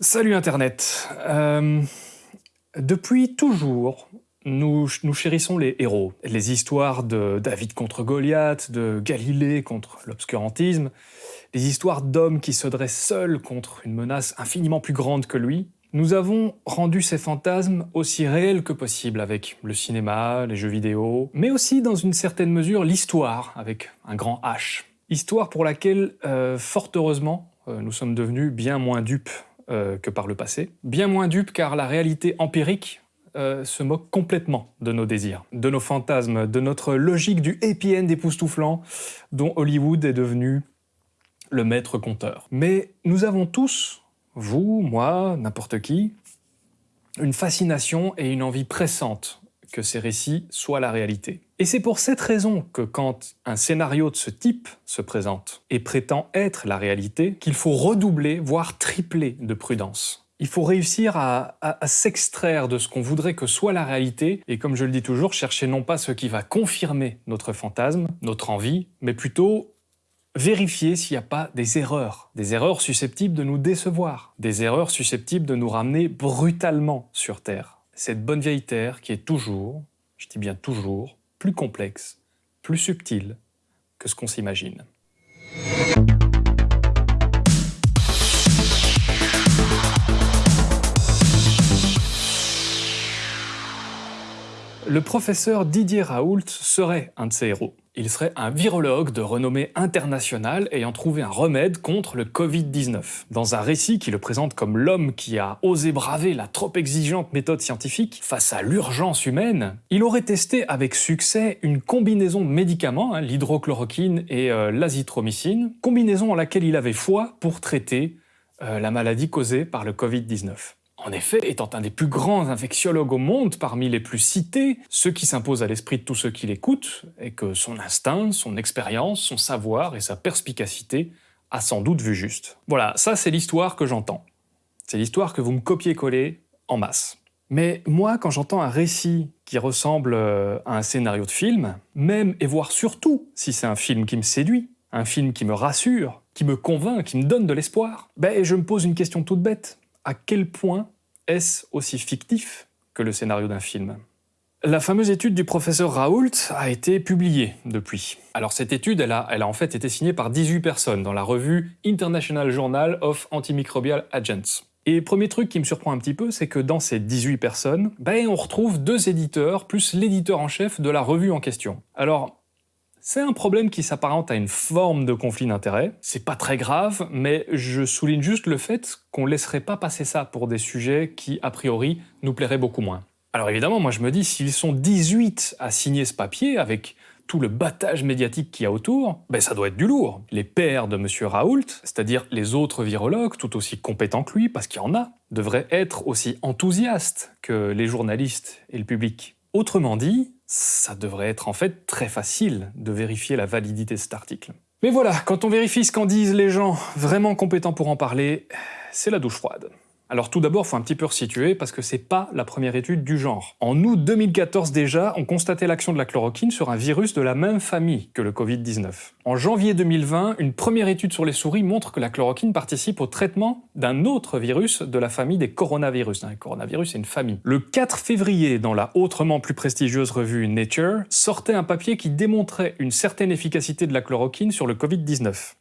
Salut Internet euh, Depuis toujours, nous, chérissons les héros. Les histoires de David contre Goliath, de Galilée contre l'obscurantisme, les histoires d'hommes qui se dressent seuls contre une menace infiniment plus grande que lui. Nous avons rendu ces fantasmes aussi réels que possible avec le cinéma, les jeux vidéo, mais aussi dans une certaine mesure l'histoire avec un grand H. Histoire pour laquelle, euh, fort heureusement, euh, nous sommes devenus bien moins dupes euh, que par le passé. Bien moins dupe car la réalité empirique euh, se moque complètement de nos désirs, de nos fantasmes, de notre logique du happy end époustouflant dont Hollywood est devenu le maître conteur. Mais nous avons tous, vous, moi, n'importe qui, une fascination et une envie pressante que ces récits soient la réalité. Et c'est pour cette raison que quand un scénario de ce type se présente et prétend être la réalité, qu'il faut redoubler, voire tripler de prudence. Il faut réussir à, s'extraire de ce qu'on voudrait que soit la réalité, et comme je le dis toujours, chercher non pas ce qui va confirmer notre fantasme, notre envie, mais plutôt vérifier s'il n'y a pas des erreurs, des erreurs susceptibles de nous décevoir, des erreurs susceptibles de nous ramener brutalement sur Terre. Cette bonne vieille Terre qui est toujours, je dis bien toujours, plus complexe, plus subtil que ce qu'on s'imagine. Le professeur Didier Raoult serait un de ces héros. Il serait un virologue de renommée internationale ayant trouvé un remède contre le Covid-19. Dans un récit qui le présente comme l'homme qui a osé braver la trop exigeante méthode scientifique face à l'urgence humaine, il aurait testé avec succès une combinaison de médicaments, hein, l'hydrochloroquine et euh, l'azithromycine, combinaison en laquelle il avait foi pour traiter euh, la maladie causée par le Covid-19. En effet, étant un des plus grands infectiologues au monde, parmi les plus cités, ce qui s'impose à l'esprit de tous ceux qui l'écoutent est que son instinct, son expérience, son savoir et sa perspicacité a sans doute vu juste. Voilà, ça c'est l'histoire que j'entends. C'est l'histoire que vous me copiez-collez en masse. Mais moi, quand j'entends un récit qui ressemble euh, à un scénario de film, même et voire surtout si c'est un film qui me séduit, un film qui me rassure, qui me convainc, qui me donne de l'espoir, ben je me pose une question toute bête. À quel point est-ce aussi fictif que le scénario d'un film? La fameuse étude du professeur Raoult a été publiée depuis. Alors cette étude, elle a, en fait été signée par 18 personnes dans la revue International Journal of Antimicrobial Agents. Et premier truc qui me surprend un petit peu, c'est que dans ces 18 personnes, ben, on retrouve deux éditeurs plus l'éditeur en chef de la revue en question. Alors, c'est un problème qui s'apparente à une forme de conflit d'intérêts. C'est pas très grave, mais je souligne juste le fait qu'on laisserait pas passer ça pour des sujets qui, a priori, nous plairaient beaucoup moins. Alors évidemment, moi je me dis, s'ils sont 18 à signer ce papier, avec tout le battage médiatique qu'il y a autour, ben ça doit être du lourd. Les pairs de M. Raoult, c'est-à-dire les autres virologues, tout aussi compétents que lui, parce qu'il y en a, devraient être aussi enthousiastes que les journalistes et le public. Autrement dit, ça devrait être en fait très facile de vérifier la validité de cet article. Mais voilà, quand on vérifie ce qu'en disent les gens vraiment compétents pour en parler, c'est la douche froide. Alors tout d'abord, faut un petit peu resituer parce que c'est pas la première étude du genre. En août 2014 déjà, on constatait l'action de la chloroquine sur un virus de la même famille que le Covid-19. En janvier 2020, une première étude sur les souris montre que la chloroquine participe au traitement d'un autre virus de la famille des coronavirus. Un coronavirus, c'est une famille. Le 4 février, dans la autrement plus prestigieuse revue Nature, sortait un papier qui démontrait une certaine efficacité de la chloroquine sur le Covid-19.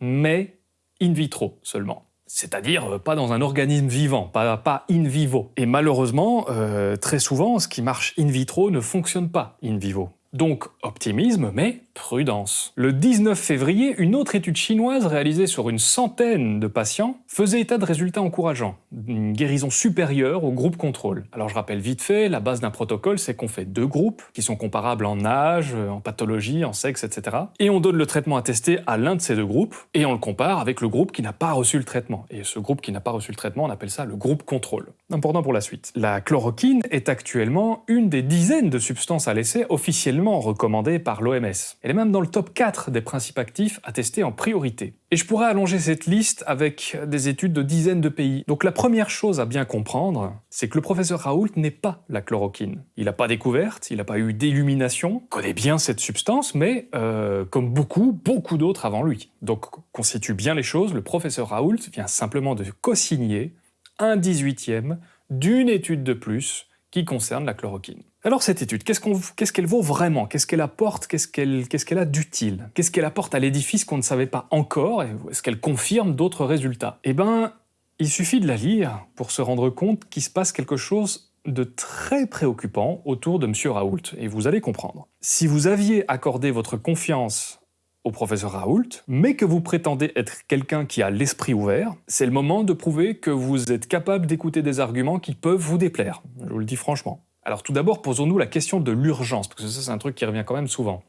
Mais in vitro seulement. C'est-à-dire euh, pas dans un organisme vivant, pas, in vivo. Et malheureusement, euh, très souvent, ce qui marche in vitro ne fonctionne pas in vivo. Donc optimisme, mais prudence. Le 19 février, une autre étude chinoise réalisée sur une centaine de patients faisait état de résultats encourageants, une guérison supérieure au groupe contrôle. Alors je rappelle vite fait, la base d'un protocole, c'est qu'on fait deux groupes, qui sont comparables en âge, en pathologie, en sexe, etc. Et on donne le traitement à tester à l'un de ces deux groupes, et on le compare avec le groupe qui n'a pas reçu le traitement. Et ce groupe qui n'a pas reçu le traitement, on appelle ça le groupe contrôle. Important pour la suite. La chloroquine est actuellement une des dizaines de substances à l'essai officiellement recommandées par l'OMS. Elle est même dans le top 4 des principes actifs à tester en priorité. Et je pourrais allonger cette liste avec des études de dizaines de pays. Donc la première chose à bien comprendre, c'est que le professeur Raoult n'est pas la chloroquine. Il n'a pas découverte, il n'a pas eu d'illumination, connaît bien cette substance, mais euh, comme beaucoup, beaucoup d'autres avant lui. Donc constitue bien les choses, le professeur Raoult vient simplement de co-signer un 18e d'une étude de plus qui concerne la chloroquine. Alors cette étude, qu'est-ce qu'elle vaut vraiment? Qu'est-ce qu'elle apporte? Qu'est-ce qu'elle a d'utile? Qu'est-ce qu'elle apporte à l'édifice qu'on ne savait pas encore Est-ce qu'elle confirme d'autres résultats? Eh bien, il suffit de la lire pour se rendre compte qu'il se passe quelque chose de très préoccupant autour de M. Raoult, et vous allez comprendre. Si vous aviez accordé votre confiance au professeur Raoult, mais que vous prétendez être quelqu'un qui a l'esprit ouvert, c'est le moment de prouver que vous êtes capable d'écouter des arguments qui peuvent vous déplaire. Je vous le dis franchement. Alors tout d'abord, posons-nous la question de l'urgence, parce que ça c'est un truc qui revient quand même souvent.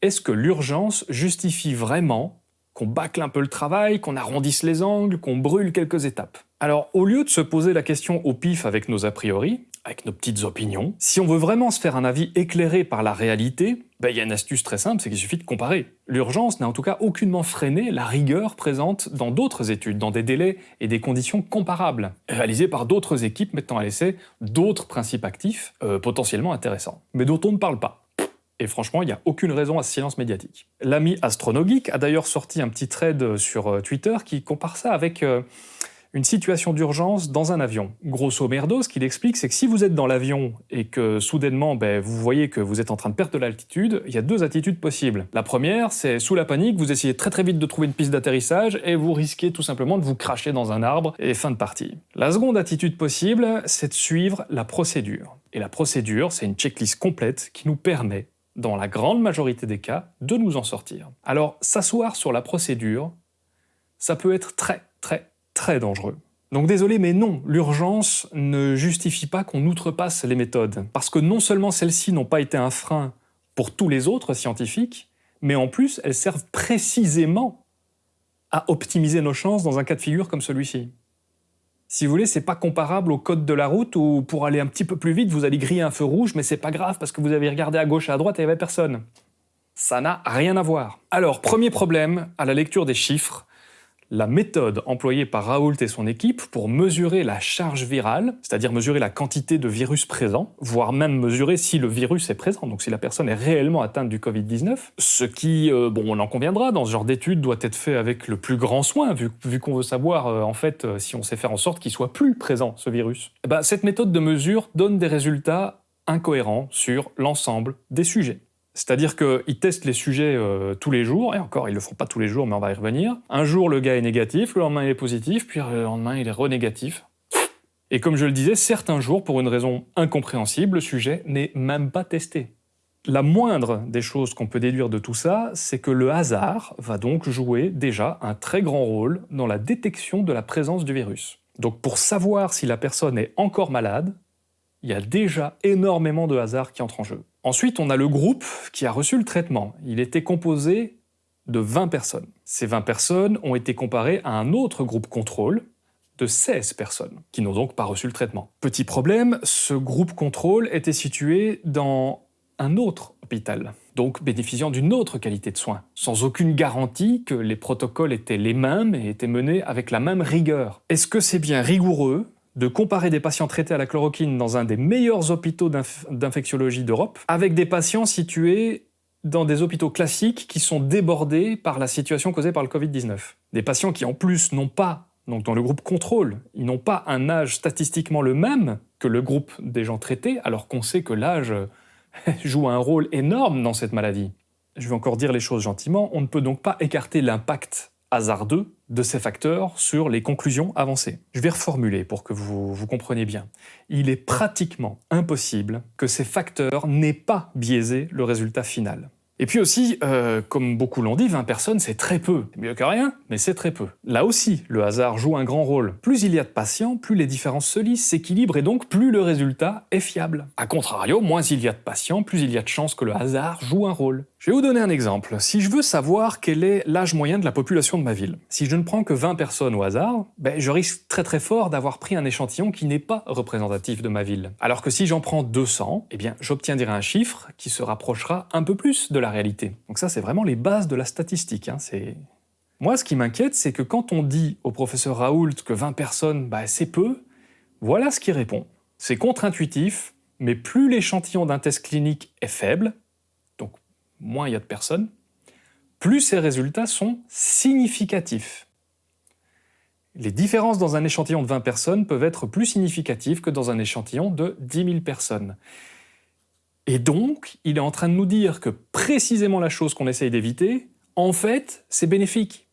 Est-ce que l'urgence justifie vraiment qu'on bâcle un peu le travail, qu'on arrondisse les angles, qu'on brûle quelques étapes Alors au lieu de se poser la question au pif avec nos a priori, avec nos petites opinions. Si on veut vraiment se faire un avis éclairé par la réalité, ben, il y a une astuce très simple, c'est qu'il suffit de comparer. L'urgence n'a en tout cas aucunement freiné la rigueur présente dans d'autres études, dans des délais et des conditions comparables, réalisées par d'autres équipes mettant à l'essai d'autres principes actifs euh, potentiellement intéressants, mais dont on ne parle pas. Et franchement, il n'y a aucune raison à ce silence médiatique. L'ami Astronogeek a d'ailleurs sorti un petit thread sur euh, Twitter qui compare ça avec... Euh, une situation d'urgence dans un avion. Grosso merdo, ce qu'il explique, c'est que si vous êtes dans l'avion et que soudainement ben, vous voyez que vous êtes en train de perdre de l'altitude, il y a deux attitudes possibles. La première, c'est sous la panique, vous essayez très très vite de trouver une piste d'atterrissage et vous risquez tout simplement de vous cracher dans un arbre et fin de partie. La seconde attitude possible, c'est de suivre la procédure. Et la procédure, c'est une checklist complète qui nous permet, dans la grande majorité des cas, de nous en sortir. Alors, s'asseoir sur la procédure, ça peut être très très très dangereux. Donc désolé, mais non, l'urgence ne justifie pas qu'on outrepasse les méthodes. Parce que non seulement celles-ci n'ont pas été un frein pour tous les autres scientifiques, mais en plus, elles servent précisément à optimiser nos chances dans un cas de figure comme celui-ci. Si vous voulez, c'est pas comparable au code de la route où pour aller un petit peu plus vite, vous allez griller un feu rouge, mais c'est pas grave parce que vous avez regardé à gauche et à droite et il n'y avait personne. Ça n'a rien à voir. Alors, premier problème à la lecture des chiffres, la méthode employée par Raoult et son équipe pour mesurer la charge virale, c'est-à-dire mesurer la quantité de virus présent, voire même mesurer si le virus est présent, donc si la personne est réellement atteinte du Covid-19, ce qui, euh, bon, on en conviendra, dans ce genre d'étude doit être fait avec le plus grand soin, vu, qu'on veut savoir, euh, en fait, euh, si on sait faire en sorte qu'il soit plus présent, ce virus. Eh ben, cette méthode de mesure donne des résultats incohérents sur l'ensemble des sujets. C'est-à-dire qu'ils testent les sujets euh, tous les jours, et encore, ils le font pas tous les jours, mais on va y revenir. Un jour, le gars est négatif, le lendemain, il est positif, puis le lendemain, il est renégatif. Et comme je le disais, certains jours, pour une raison incompréhensible, le sujet n'est même pas testé. La moindre des choses qu'on peut déduire de tout ça, c'est que le hasard va donc jouer déjà un très grand rôle dans la détection de la présence du virus. Donc pour savoir si la personne est encore malade, il y a déjà énormément de hasard qui entre en jeu. Ensuite, on a le groupe qui a reçu le traitement. Il était composé de 20 personnes. Ces 20 personnes ont été comparées à un autre groupe contrôle de 16 personnes, qui n'ont donc pas reçu le traitement. Petit problème, ce groupe contrôle était situé dans un autre hôpital, donc bénéficiant d'une autre qualité de soins, sans aucune garantie que les protocoles étaient les mêmes et étaient menés avec la même rigueur. Est-ce que c'est bien rigoureux de comparer des patients traités à la chloroquine dans un des meilleurs hôpitaux d'infectiologie d'Europe avec des patients situés dans des hôpitaux classiques qui sont débordés par la situation causée par le Covid-19. Des patients qui en plus n'ont pas, donc dans le groupe contrôle, ils n'ont pas un âge statistiquement le même que le groupe des gens traités, alors qu'on sait que l'âge joue un rôle énorme dans cette maladie. Je vais encore dire les choses gentiment, on ne peut donc pas écarter l'impact hasardeux de ces facteurs sur les conclusions avancées. Je vais reformuler pour que vous, vous compreniez bien. Il est pratiquement impossible que ces facteurs n'aient pas biaisé le résultat final. Et puis aussi, euh, comme beaucoup l'ont dit, 20 personnes c'est très peu. C'est mieux que rien, mais c'est très peu. Là aussi, le hasard joue un grand rôle. Plus il y a de patients, plus les différences se lissent, s'équilibrent et donc plus le résultat est fiable. A contrario, moins il y a de patients, plus il y a de chances que le hasard joue un rôle. Je vais vous donner un exemple. Si je veux savoir quel est l'âge moyen de la population de ma ville, si je ne prends que 20 personnes au hasard, ben, je risque très très fort d'avoir pris un échantillon qui n'est pas représentatif de ma ville. Alors que si j'en prends 200, eh bien j'obtiendrai un chiffre qui se rapprochera un peu plus de réalité. Donc ça c'est vraiment les bases de la statistique. Hein. Moi ce qui m'inquiète c'est que quand on dit au professeur Raoult que 20 personnes bah, c'est peu, voilà ce qu'il répond. C'est contre-intuitif, mais plus l'échantillon d'un test clinique est faible, moins il y a de personnes, plus ces résultats sont significatifs. Les différences dans un échantillon de 20 personnes peuvent être plus significatives que dans un échantillon de 10 000 personnes. Et donc, il est en train de nous dire que précisément la chose qu'on essaye d'éviter, en fait, c'est bénéfique.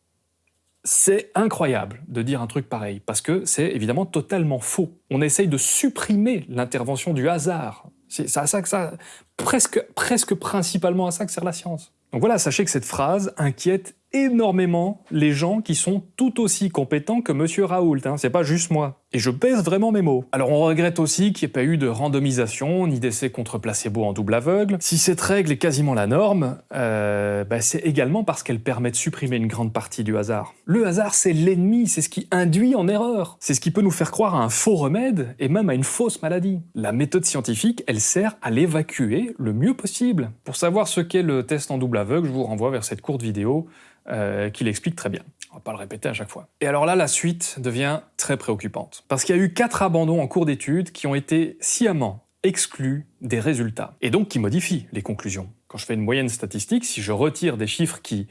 C'est incroyable de dire un truc pareil, parce que c'est évidemment totalement faux. On essaye de supprimer l'intervention du hasard c'est à ça que ça, presque, presque principalement à ça que sert la science. Donc voilà, sachez que cette phrase inquiète énormément les gens qui sont tout aussi compétents que Monsieur Raoult, hein, c'est pas juste moi. Et je pèse vraiment mes mots. Alors on regrette aussi qu'il n'y ait pas eu de randomisation, ni d'essai contre placebo en double aveugle. Si cette règle est quasiment la norme, euh, bah, c'est également parce qu'elle permet de supprimer une grande partie du hasard. Le hasard, c'est l'ennemi, c'est ce qui induit en erreur. C'est ce qui peut nous faire croire à un faux remède, et même à une fausse maladie. La méthode scientifique, elle sert à l'évacuer le mieux possible. Pour savoir ce qu'est le test en double aveugle, je vous renvoie vers cette courte vidéo euh, qui l'explique très bien. On va pas le répéter à chaque fois. Et alors là, la suite devient très préoccupante. Parce qu'il y a eu quatre abandons en cours d'études qui ont été sciemment exclus des résultats, et donc qui modifient les conclusions. Quand je fais une moyenne statistique, si je retire des chiffres qui,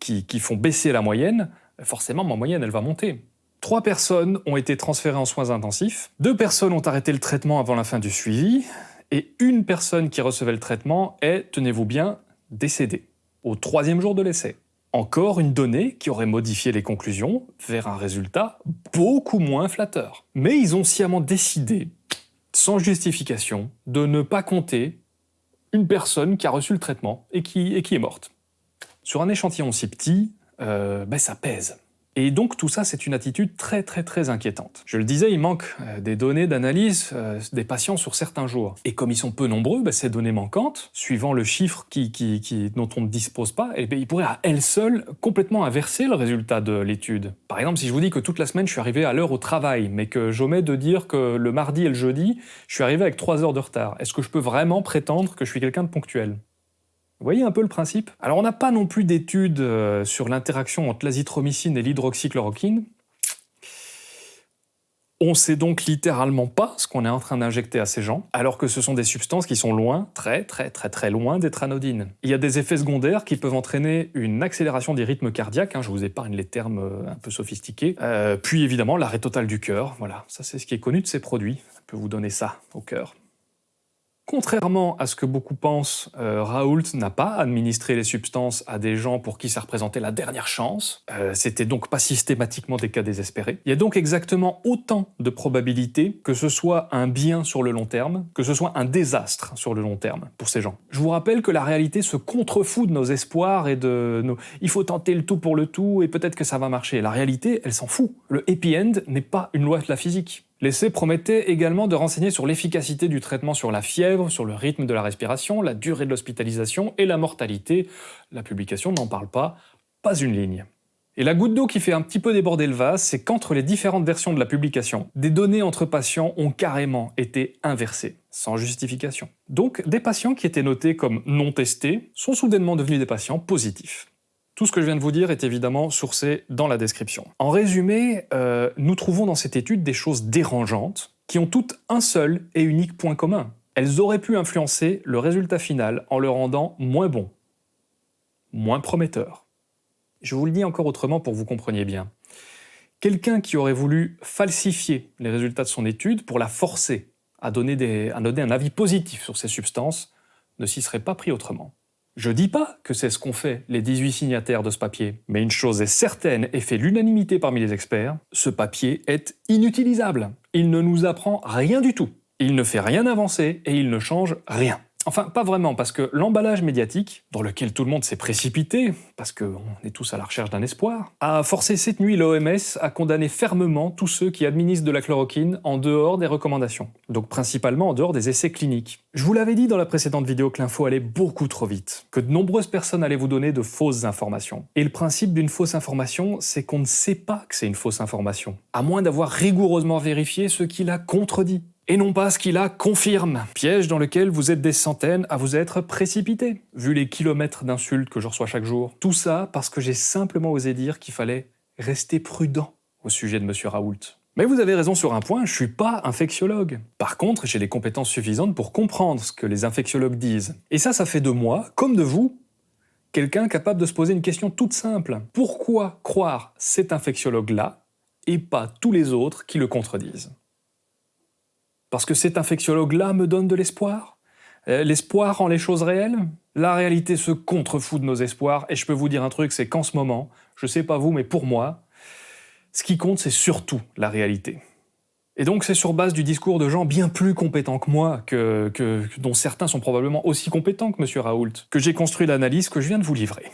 qui, qui font baisser la moyenne, forcément ma moyenne elle va monter. Trois personnes ont été transférées en soins intensifs, deux personnes ont arrêté le traitement avant la fin du suivi, et une personne qui recevait le traitement est, tenez-vous bien, décédée, au troisième jour de l'essai. Encore une donnée qui aurait modifié les conclusions vers un résultat beaucoup moins flatteur. Mais ils ont sciemment décidé, sans justification, de ne pas compter une personne qui a reçu le traitement et qui, est morte. Sur un échantillon si petit, euh, ben ça pèse. Et donc tout ça, c'est une attitude très très très inquiétante. Je le disais, il manque euh, des données d'analyse euh, des patients sur certains jours. Et comme ils sont peu nombreux, bah, ces données manquantes, suivant le chiffre qui, dont on ne dispose pas, eh bien, ils pourraient à elles seules complètement inverser le résultat de l'étude. Par exemple, si je vous dis que toute la semaine je suis arrivé à l'heure au travail, mais que j'omets de dire que le mardi et le jeudi, je suis arrivé avec 3 heures de retard, est-ce que je peux vraiment prétendre que je suis quelqu'un de ponctuel? Vous voyez un peu le principe? Alors on n'a pas non plus d'études euh, sur l'interaction entre l'azithromycine et l'hydroxychloroquine. On sait donc littéralement pas ce qu'on est en train d'injecter à ces gens, alors que ce sont des substances qui sont loin, très très très très loin d'être anodines. Il y a des effets secondaires qui peuvent entraîner une accélération des rythmes cardiaques, hein, je vous épargne les termes euh, un peu sophistiqués, euh, puis évidemment l'arrêt total du cœur, voilà, ça c'est ce qui est connu de ces produits, je peux vous donner ça au cœur. Contrairement à ce que beaucoup pensent, euh, Raoult n'a pas administré les substances à des gens pour qui ça représentait la dernière chance. Euh, C'était donc pas systématiquement des cas désespérés. Il y a donc exactement autant de probabilités que ce soit un bien sur le long terme, que ce soit un désastre sur le long terme pour ces gens. Je vous rappelle que la réalité se contrefout de nos espoirs et de nos « il faut tenter le tout pour le tout et peut-être que ça va marcher ». La réalité, elle s'en fout. Le happy end n'est pas une loi de la physique. L'essai promettait également de renseigner sur l'efficacité du traitement sur la fièvre, sur le rythme de la respiration, la durée de l'hospitalisation et la mortalité. La publication n'en parle pas, pas une ligne. Et la goutte d'eau qui fait un petit peu déborder le vase, c'est qu'entre les différentes versions de la publication, des données entre patients ont carrément été inversées, sans justification. Donc des patients qui étaient notés comme non testés sont soudainement devenus des patients positifs. Tout ce que je viens de vous dire est évidemment sourcé dans la description. En résumé, euh, nous trouvons dans cette étude des choses dérangeantes qui ont toutes un seul et unique point commun. Elles auraient pu influencer le résultat final en le rendant moins bon, moins prometteur. Je vous le dis encore autrement pour que vous compreniez bien. Quelqu'un qui aurait voulu falsifier les résultats de son étude pour la forcer à donner, à donner un avis positif sur ces substances ne s'y serait pas pris autrement. Je dis pas que c'est ce qu'ont fait les 18 signataires de ce papier, mais une chose est certaine et fait l'unanimité parmi les experts, ce papier est inutilisable. Il ne nous apprend rien du tout. Il ne fait rien avancer et il ne change rien. Enfin, pas vraiment, parce que l'emballage médiatique, dans lequel tout le monde s'est précipité, parce qu'on est tous à la recherche d'un espoir, a forcé cette nuit l'OMS à condamner fermement tous ceux qui administrent de la chloroquine en dehors des recommandations, donc principalement en dehors des essais cliniques. Je vous l'avais dit dans la précédente vidéo que l'info allait beaucoup trop vite, que de nombreuses personnes allaient vous donner de fausses informations. Et le principe d'une fausse information, c'est qu'on ne sait pas que c'est une fausse information, à moins d'avoir rigoureusement vérifié ce qui la contredit et non pas ce qui la confirme. Piège dans lequel vous êtes des centaines à vous être précipités, vu les kilomètres d'insultes que je reçois chaque jour. Tout ça parce que j'ai simplement osé dire qu'il fallait rester prudent au sujet de Monsieur Raoult. Mais vous avez raison sur un point, je suis pas infectiologue. Par contre, j'ai les compétences suffisantes pour comprendre ce que les infectiologues disent. Et ça, ça fait de moi, comme de vous, quelqu'un capable de se poser une question toute simple. Pourquoi croire cet infectiologue-là et pas tous les autres qui le contredisent? Parce que cet infectiologue-là me donne de l'espoir euh, L'espoir rend les choses réelles La réalité se contrefout de nos espoirs, et je peux vous dire un truc, c'est qu'en ce moment, je sais pas vous, mais pour moi, ce qui compte, c'est surtout la réalité. Et donc c'est sur base du discours de gens bien plus compétents que moi, que, dont certains sont probablement aussi compétents que M. Raoult, que j'ai construit l'analyse que je viens de vous livrer.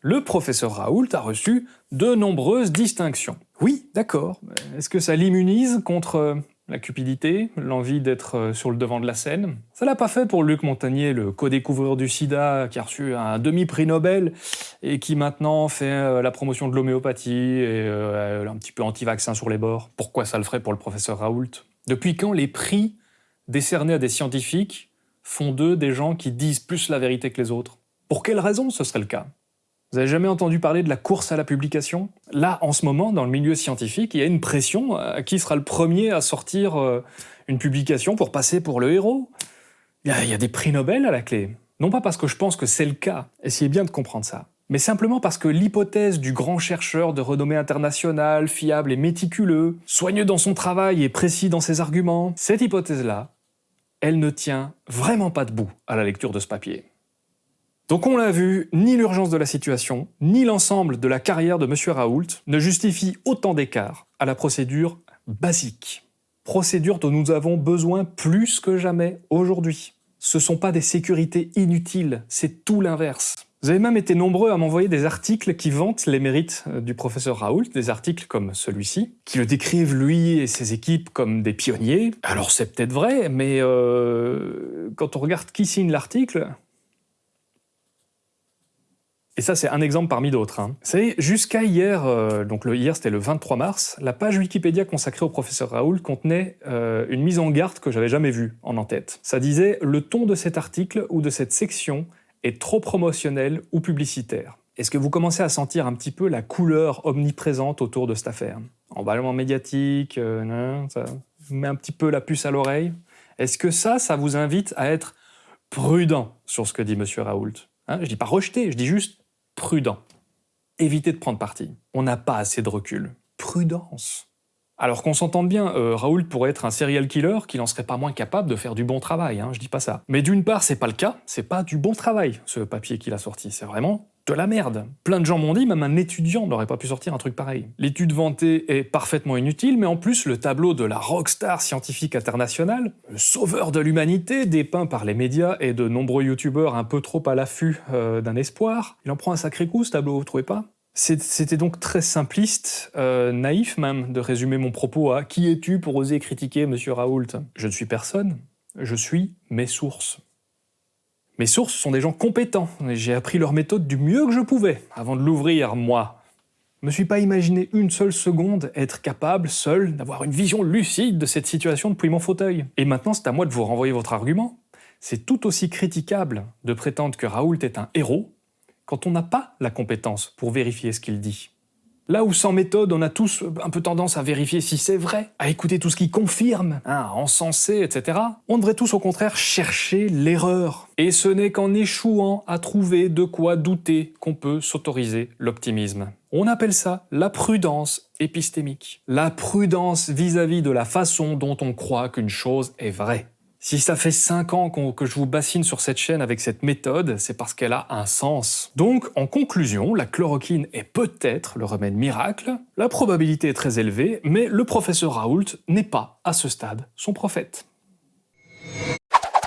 Le professeur Raoult a reçu de nombreuses distinctions. Oui, d'accord, est-ce que ça l'immunise contre la cupidité, l'envie d'être euh, sur le devant de la scène. Ça l'a pas fait pour Luc Montagnier, le co-découvreur du sida, qui a reçu un demi-prix Nobel et qui maintenant fait euh, la promotion de l'homéopathie et euh, un petit peu anti-vaccin sur les bords. Pourquoi ça le ferait pour le professeur Raoult? Depuis quand les prix décernés à des scientifiques font d'eux des gens qui disent plus la vérité que les autres? Pour quelle raison ce serait le cas? Vous avez jamais entendu parler de la course à la publication? Là, en ce moment, dans le milieu scientifique, il y a une pression à euh, qui sera le premier à sortir euh, une publication pour passer pour le héros. Il y, a, des prix Nobel à la clé. Non pas parce que je pense que c'est le cas, essayez bien de comprendre ça, mais simplement parce que l'hypothèse du grand chercheur de renommée internationale, fiable et méticuleux, soigneux dans son travail et précis dans ses arguments, cette hypothèse-là, elle ne tient vraiment pas debout à la lecture de ce papier. Donc on l'a vu, ni l'urgence de la situation, ni l'ensemble de la carrière de M. Raoult ne justifie autant d'écart à la procédure basique. Procédure dont nous avons besoin plus que jamais aujourd'hui. Ce sont pas des sécurités inutiles, c'est tout l'inverse. Vous avez même été nombreux à m'envoyer des articles qui vantent les mérites euh, du professeur Raoult, des articles comme celui-ci, qui le décrivent lui et ses équipes comme des pionniers. Alors c'est peut-être vrai, mais euh, quand on regarde qui signe l'article, et ça, c'est un exemple parmi d'autres. Hein. Savez, jusqu'à hier, euh, donc le, hier c'était le 23 mars, la page Wikipédia consacrée au professeur Raoul contenait euh, une mise en garde que j'avais jamais vue en en-tête. Ça disait « Le ton de cet article ou de cette section est trop promotionnel ou publicitaire ». Est-ce que vous commencez à sentir un petit peu la couleur omniprésente autour de cette affaire? Emballement médiatique, euh, ça met un petit peu la puce à l'oreille? Est-ce que ça, ça vous invite à être prudent sur ce que dit M. Raoult? Hein Je dis pas rejeter, je dis juste prudent. Évitez de prendre parti. On n'a pas assez de recul. Prudence. Alors qu'on s'entende bien, euh, Raoul pourrait être un serial killer qui n'en serait pas moins capable de faire du bon travail, hein, je dis pas ça. Mais d'une part, c'est pas le cas, c'est pas du bon travail, ce papier qu'il a sorti, c'est vraiment de la merde. Plein de gens m'ont dit, même un étudiant n'aurait pas pu sortir un truc pareil. L'étude vantée est parfaitement inutile, mais en plus, le tableau de la rockstar scientifique internationale, le sauveur de l'humanité, dépeint par les médias et de nombreux youtubeurs un peu trop à l'affût euh, d'un espoir, il en prend un sacré coup ce tableau, vous trouvez pas? C'était donc très simpliste, euh, naïf même, de résumer mon propos à « Qui es-tu pour oser critiquer Monsieur Raoult ?» Je ne suis personne, je suis mes sources. Mes sources sont des gens compétents, et j'ai appris leur méthode du mieux que je pouvais, avant de l'ouvrir, moi. Je me suis pas imaginé une seule seconde être capable, seul, d'avoir une vision lucide de cette situation depuis mon fauteuil. Et maintenant, c'est à moi de vous renvoyer votre argument. C'est tout aussi critiquable de prétendre que Raoult est un héros quand on n'a pas la compétence pour vérifier ce qu'il dit. Là où sans méthode, on a tous un peu tendance à vérifier si c'est vrai, à écouter tout ce qui confirme, hein, à encenser, etc., on devrait tous au contraire chercher l'erreur. Et ce n'est qu'en échouant à trouver de quoi douter qu'on peut s'autoriser l'optimisme. On appelle ça la prudence épistémique. La prudence vis-à-vis -vis de la façon dont on croit qu'une chose est vraie. Si ça fait 5 ans que je vous bassine sur cette chaîne avec cette méthode, c'est parce qu'elle a un sens. Donc, en conclusion, la chloroquine est peut-être le remède miracle, la probabilité est très élevée, mais le professeur Raoult n'est pas, à ce stade, son prophète.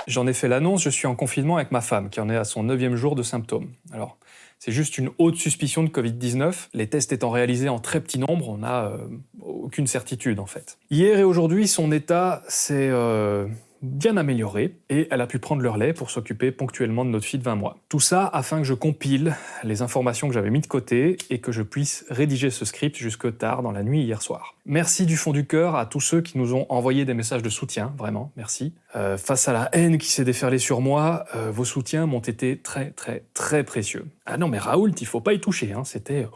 J'en ai fait l'annonce, je suis en confinement avec ma femme, qui en est à son neuvième jour de symptômes. Alors, c'est juste une haute suspicion de Covid-19. Les tests étant réalisés en très petit nombre, on n'a euh, aucune certitude en fait. Hier et aujourd'hui, son état s'est euh, bien améliorée et elle a pu prendre leur lait pour s'occuper ponctuellement de notre fille de 20 mois. Tout ça afin que je compile les informations que j'avais mis de côté et que je puisse rédiger ce script jusque tard dans la nuit hier soir. Merci du fond du cœur à tous ceux qui nous ont envoyé des messages de soutien, vraiment, merci. Euh, face à la haine qui s'est déferlée sur moi, euh, vos soutiens m'ont été très très très précieux. Ah non mais Raoult, il faut pas y toucher, hein, c'était...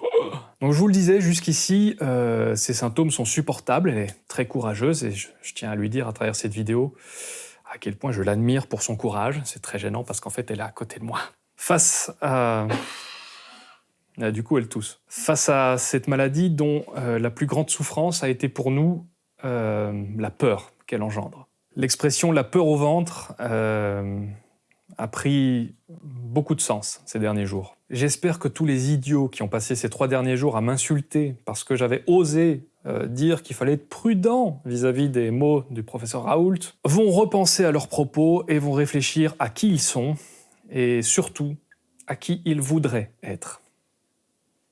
Donc je vous le disais, jusqu'ici, euh, ces symptômes sont supportables, elle est très courageuse, et je, tiens à lui dire à travers cette vidéo à quel point je l'admire pour son courage. C'est très gênant parce qu'en fait, elle est à côté de moi. Face à... Ah, du coup, elle tousse. Face à cette maladie dont euh, la plus grande souffrance a été pour nous euh, la peur qu'elle engendre. L'expression « la peur au ventre a pris beaucoup de sens ces derniers jours. J'espère que tous les idiots qui ont passé ces trois derniers jours à m'insulter parce que j'avais osé euh, dire qu'il fallait être prudent vis-à-vis des mots du professeur Raoult, vont repenser à leurs propos et vont réfléchir à qui ils sont et surtout à qui ils voudraient être.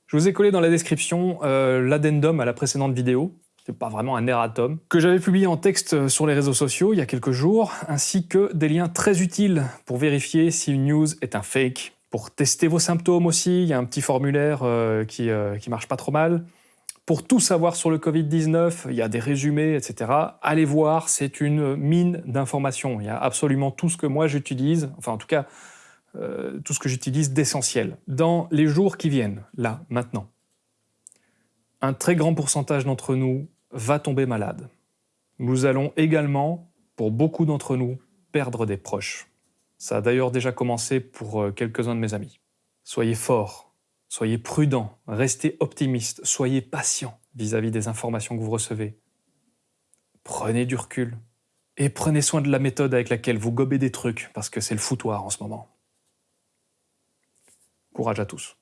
Je vous ai collé dans la description euh, l'addendum à la précédente vidéo, c'est pas vraiment un erratum, que j'avais publié en texte sur les réseaux sociaux il y a quelques jours, ainsi que des liens très utiles pour vérifier si une news est un fake. Pour tester vos symptômes aussi, il y a un petit formulaire euh, qui, euh, qui marche pas trop mal. Pour tout savoir sur le Covid-19, il y a des résumés, etc. Allez voir, c'est une mine d'informations. Il y a absolument tout ce que moi j'utilise, enfin en tout cas, euh, tout ce que j'utilise d'essentiel. Dans les jours qui viennent, là, maintenant, un très grand pourcentage d'entre nous va tomber malade. Nous allons également, pour beaucoup d'entre nous, perdre des proches. Ça a d'ailleurs déjà commencé pour euh, quelques-uns de mes amis. Soyez forts, soyez prudents, restez optimistes, soyez patients vis-à-vis des informations que vous recevez. Prenez du recul et prenez soin de la méthode avec laquelle vous gobez des trucs parce que c'est le foutoir en ce moment. Courage à tous.